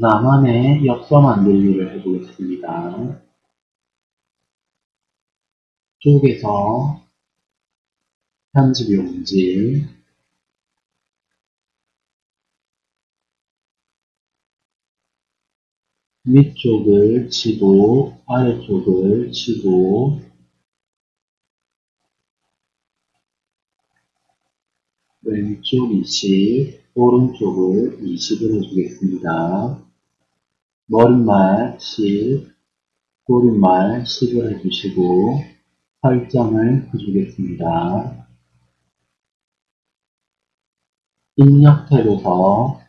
나만의 엽서 만들기를 해보겠습니다. 쪽에서 편집 용지 위쪽을 치고 아래쪽을 치고 왼쪽 20, 오른쪽을 20을 해주겠습니다. 머릿말 10, 꼬리말 10을 해주시고 설정을 해주겠습니다. 입력 탭에서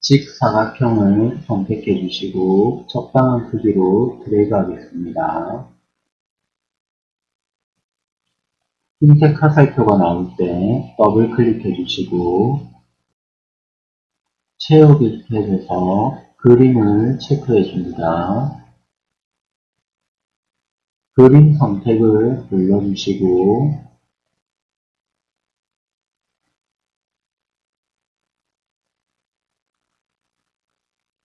직사각형을 선택해 주시고 적당한 크기로 드래그 하겠습니다. 흰색 화살표가 나올 때 더블 클릭해 주시고 채우기 탭에서 그림을 체크해 줍니다. 그림 선택을 눌러주시고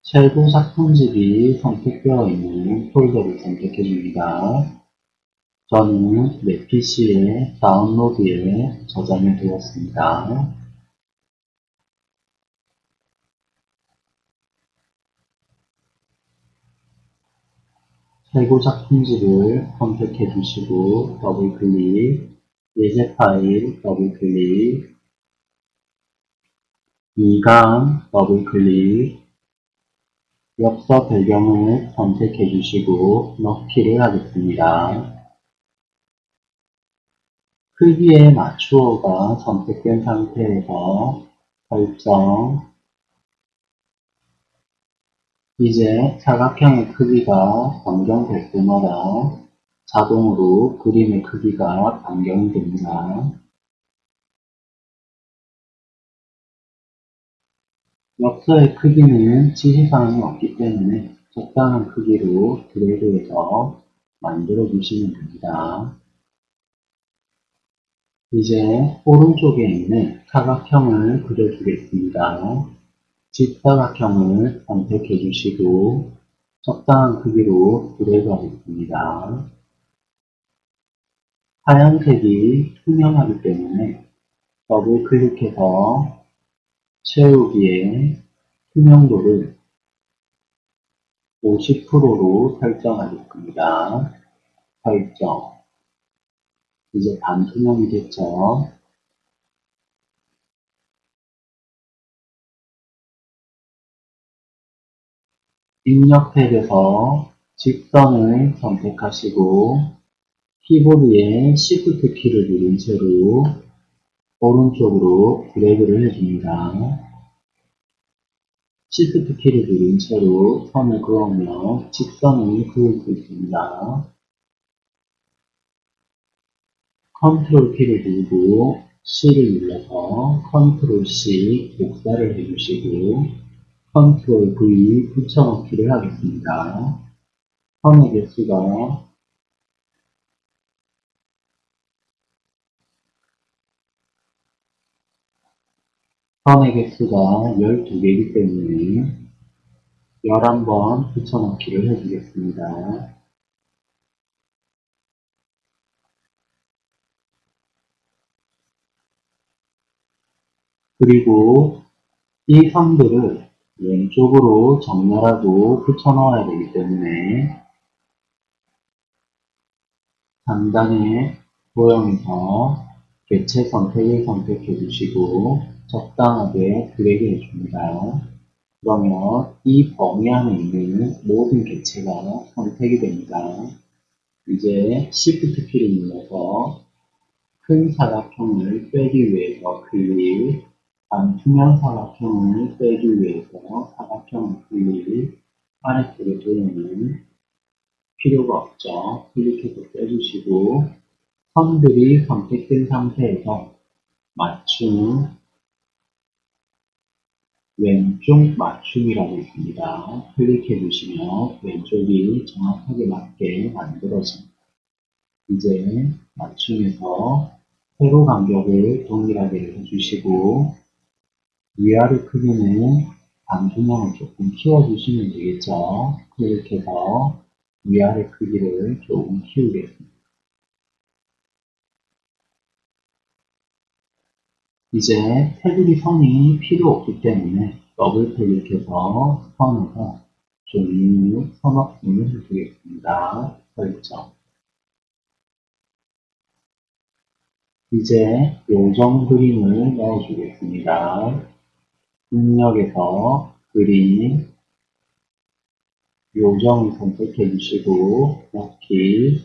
최고 작품집이 선택되어 있는 폴더를 선택해 줍니다. 저는 내 PC에 다운로드에 저장해 두었습니다. 최고 작품집을 선택해 주시고 더블 클릭, 예제 파일 더블 클릭, 2강 더블 클릭, 엽서 배경을 선택해 주시고 넣기를 하겠습니다. 크기에 맞추어가 선택된 상태에서 설정 이제 사각형의 크기가 변경될 때마다 자동으로 그림의 크기가 변경이 됩니다. 엽서의 크기는 지시사항이 없기 때문에 적당한 크기로 드래그해서 만들어 주시면 됩니다. 이제 오른쪽에 있는 사각형을 그려주겠습니다. 직사각형을 선택해 주시고 적당한 크기로 드래그 하겠습니다. 하얀색이 투명하기 때문에 더블 클릭해서 채우기에 투명도를 50%로 설정하겠습니다. 설정 이제 반투명이 됐죠. 입력 탭에서 직선을 선택하시고 키보드에 Shift 키를 누른 채로 오른쪽으로 드래그를 해줍니다. Shift 키를 누른 채로 선을 그으면 직선을 그을 수 있습니다. 컨트롤 키를 누르고 C를 눌러서 컨트롤 C 복사를 해주시고 컨트롤 V 붙여넣기를 하겠습니다. 선의 개수가 선의 개수가 12개이기 때문에 11번 붙여넣기를 해주겠습니다. 그리고 이 선들을 왼쪽으로 정렬하고 붙여넣어야 되기 때문에 상단의 도형에서 개체 선택을 선택해 주시고 적당하게 드래그 해줍니다. 그러면 이 범위 안에 있는 모든 개체가 선택이 됩니다. 이제 Shift 키를 눌러서 큰 사각형을 빼기 위해서 클릭, 반투명 사각형을 빼기 위해서 사각형 클릭, 아래쪽에 도형은 필요가 없죠. 클릭해서 빼주시고 선들이 선택된 상태에서 맞춤, 왼쪽 맞춤이라고 있습니다. 클릭해 주시면 왼쪽이 정확하게 맞게 만들어집니다. 이제 맞춤에서 세로 간격을 동일하게 해주시고 위아래 크기는 반투명을 조금 키워주시면 되겠죠. 이렇게 해서 위아래 크기를 조금 키우겠습니다. 이제 테두리 선이 필요 없기 때문에 더블 클릭해서 선에서 종이 선업분을 해주겠습니다. 설정. 이제 요정 그림을 넣어주겠습니다. 입력에서 그림, 요정을 선택해 주시고 넣기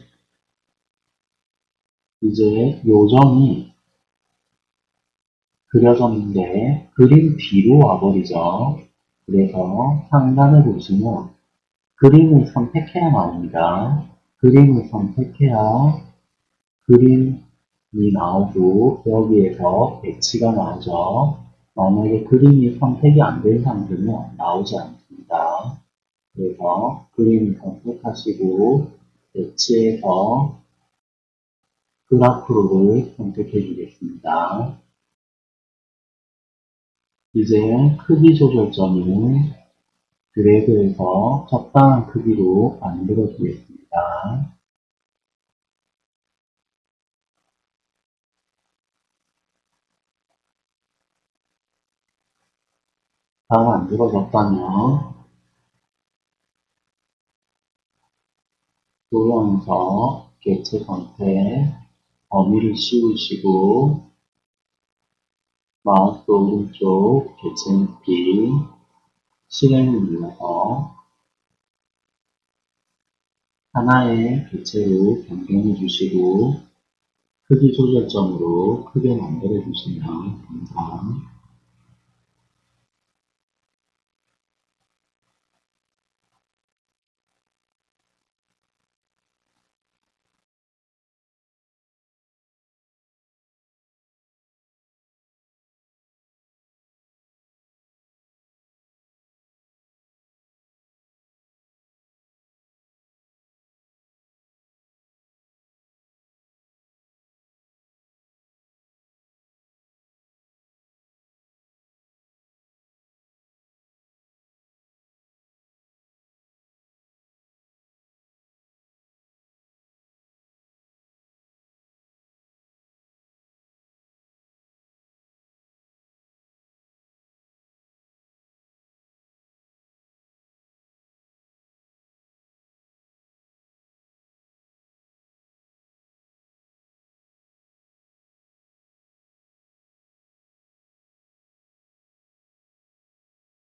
이제 요정이 그려졌는데 그림 뒤로 와버리죠. 그래서 상단을 보시면 그림을 선택해야 나옵니다. 그림을 선택해야 그림이 나오고 여기에서 배치가 나오죠. 만약에 그림이 선택이 안 된 상태면 나오지 않습니다. 그래서 그림을 선택하시고 배치해서 그래프를 선택해 주겠습니다. 이제 크기 조절점을 드래그해서 적당한 크기로 만들어 주겠습니다. 다 만들어졌다면 도형에서 개체 선택, 범위를 씌우시고 마우스 오른쪽 개체 높이 실행을 눌러서 하나의 개체로 변경해 주시고 크기 조절점으로 크게 만들어 주시면 감사합니다.